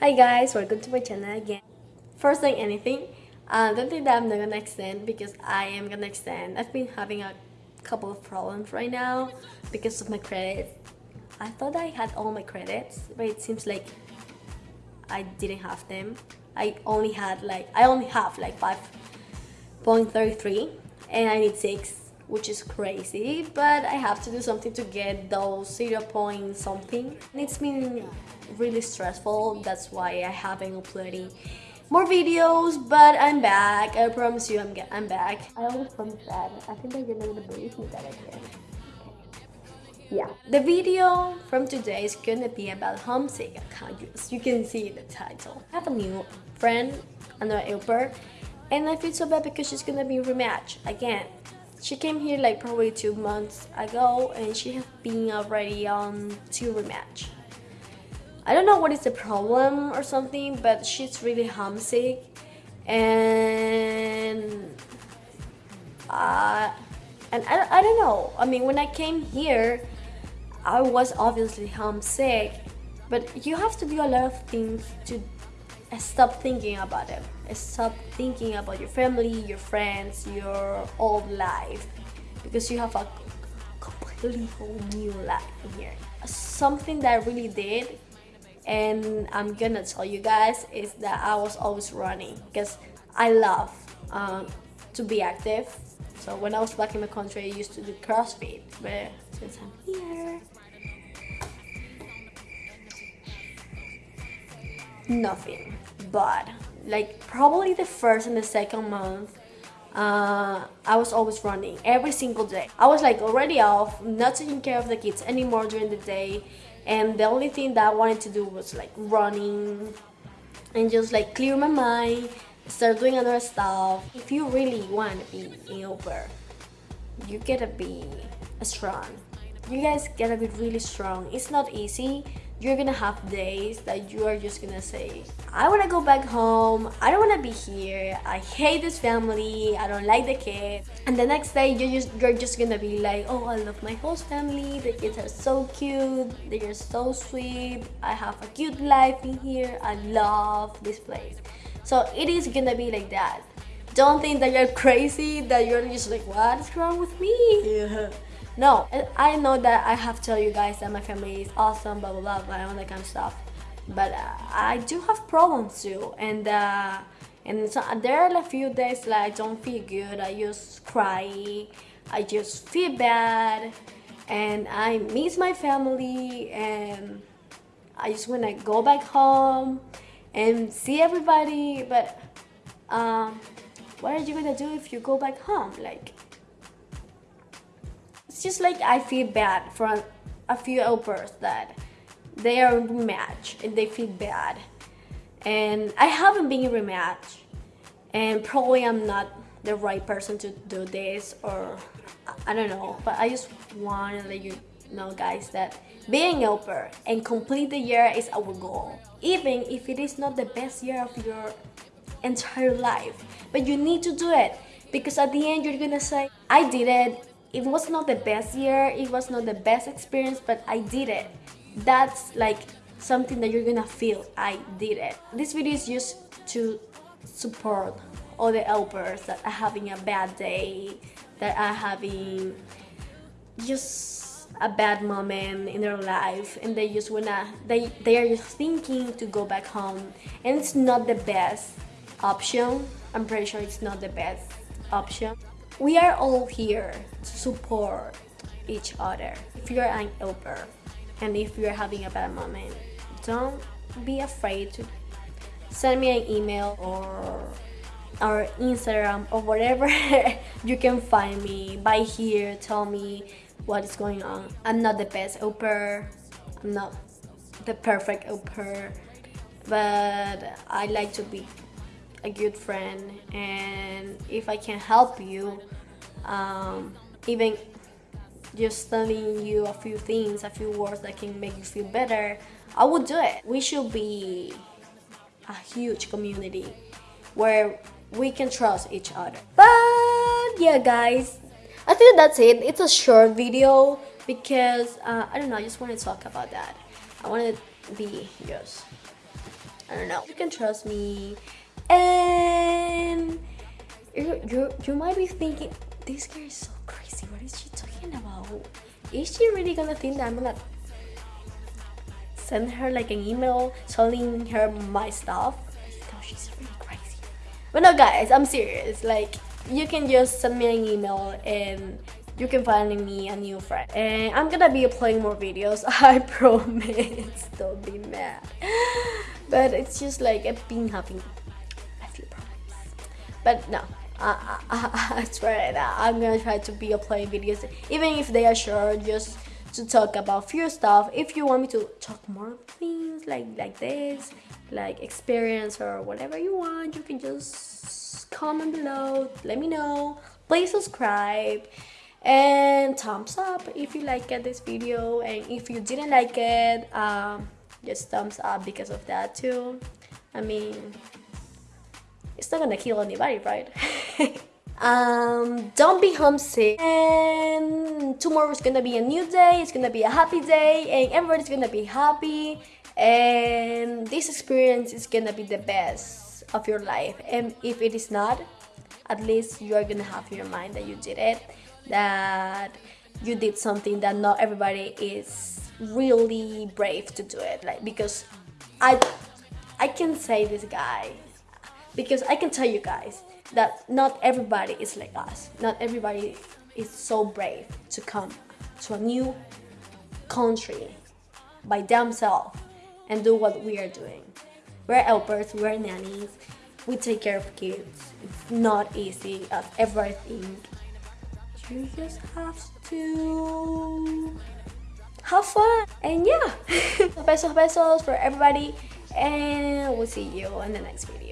Hi guys, welcome to my channel again. First thing anything, uh, don't think that I'm not gonna extend because I am gonna extend. I've been having a couple of problems right now because of my credits. I thought I had all my credits, but it seems like I didn't have them. I only had like, I only have like 5.33 and I need 6 which is crazy but I have to do something to get those 0 point something. And it's been really stressful that's why I haven't uploaded more videos but I'm back. I promise you I'm, I'm back. I always promise that. I think that you're gonna believe me that I can yeah. The video from today is gonna be about homesick as you can see the title. I have a new friend another helper and I feel so bad because she's gonna be rematch again she came here like probably two months ago and she has been already on two rematch. I don't know what is the problem or something, but she's really homesick and uh, and I, I don't know. I mean, when I came here, I was obviously homesick, but you have to do a lot of things to stop thinking about it. I stop thinking about your family, your friends, your old life because you have a completely whole new life here. Something that I really did and I'm gonna tell you guys is that I was always running because I love um, to be active. So when I was back in my country, I used to do CrossFit, but since I'm here, nothing but like probably the first and the second month uh, I was always running every single day. I was like already off, not taking care of the kids anymore during the day and the only thing that I wanted to do was like running and just like clear my mind, start doing other stuff. If you really want to be an au pair, you gotta be a strong. You guys gotta be really strong. It's not easy. You're gonna have days that you are just gonna say I want to go back home. I don't want to be here. I hate this family. I don't like the kids. And the next day you're just you're just gonna be like oh I love my host family. The kids are so cute. They are so sweet. I have a cute life in here. I love this place. So it is gonna be like that. Don't think that you're crazy that you're just like what is wrong with me? Yeah no, I know that I have to tell you guys that my family is awesome, blah blah blah, blah all that kind of stuff. But uh, I do have problems too, and uh, and so, there are a few days like I don't feel good. I just cry, I just feel bad, and I miss my family, and I just wanna go back home and see everybody. But um, what are you gonna do if you go back home? Like it's just like I feel bad for a few helpers that they are rematch and they feel bad. And I haven't been rematch and probably I'm not the right person to do this or I don't know but I just want to let you know guys that being helper and complete the year is our goal even if it is not the best year of your entire life but you need to do it because at the end you're gonna say I did it it was not the best year it was not the best experience but i did it. That's like something that you're gonna feel i did it. This video is just to support all the helpers that are having a bad day that are having just a bad moment in their life and they just wanna they they are just thinking to go back home. And it's not the best option. I'm pretty sure it's not the best option we are all here to support each other. If you're an helper and if you're having a bad moment, don't be afraid to send me an email or or Instagram or whatever you can find me. By here tell me what is going on. I'm not the best helper I'm not the perfect helper but I like to be a good friend and if I can help you um, even just telling you a few things a few words that can make you feel better I would do it. We should be a huge community where we can trust each other. But yeah guys I think that's it. It's a short video because uh, I don't know I just want to talk about that. I want to be just I don't know. You can trust me. And you, you, you might be thinking, this girl is so crazy. What is she talking about? Is she really gonna think that I'm gonna send her like an email telling her my stuff? No, she's really crazy. But no, guys, I'm serious. Like, you can just send me an email and you can find me a new friend. And I'm gonna be uploading more videos, I promise. Don't be mad. But it's just like I've been having a few problems. But no, I, I, I swear that I'm gonna try to be uploading videos, even if they are short, just to talk about few stuff. If you want me to talk more things like like this, like experience or whatever you want, you can just comment below. Let me know. Please subscribe and thumbs up if you liked this video and if you didn't like it um, just thumbs up because of that too I mean it's not gonna kill anybody right? Um, don't be homesick. And tomorrow is gonna be a new day it's gonna be a happy day and everybody's gonna be happy. And this experience is gonna be the best of your life. And if it is not at least you are gonna have in your mind that you did it that you did something that not everybody is really brave to do it. Like because i i can say this guy because i can tell you guys that not everybody is like us. Not everybody is so brave to come to a new country by themselves and do what we are doing. We're helpers we're nannies we take care of kids. It's not easy as everybody think you just have to have fun and yeah. Besos besos for everybody and we'll see you in the next video